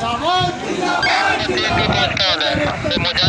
Sabot! Sabot! Sabot!